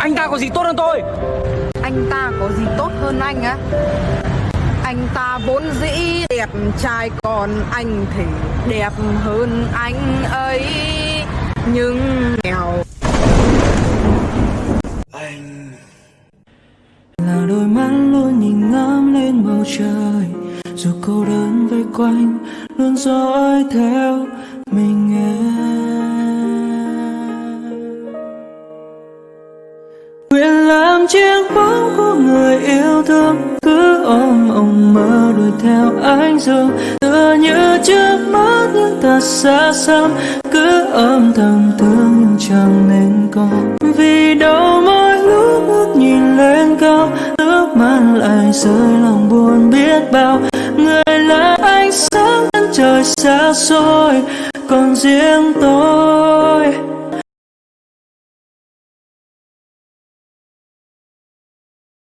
Anh ta có gì tốt hơn tôi? Anh ta có gì tốt hơn anh á? Anh ta vốn dĩ đẹp trai Còn anh thì đẹp hơn anh ấy. Nhưng nghèo. Là đôi mắt luôn nhìn ngắm lên bầu trời. Dù cô đơn vây quanh luôn dõi theo mình em làm chiếc bóng của người yêu thương. Cứ ôm mộng mơ đuổi theo ánh dương. Tựa như trước mắt nhưng thật xa xăm. Cứ ôm thầm thương nhưng chẳng nên có. Vì đâu mỗi lúc ngước nhìn lên cao. Nước mắt lại rơi lòng buồn biết bao. Người là ánh sáng chân trời xa xôi. Còn riêng tôi.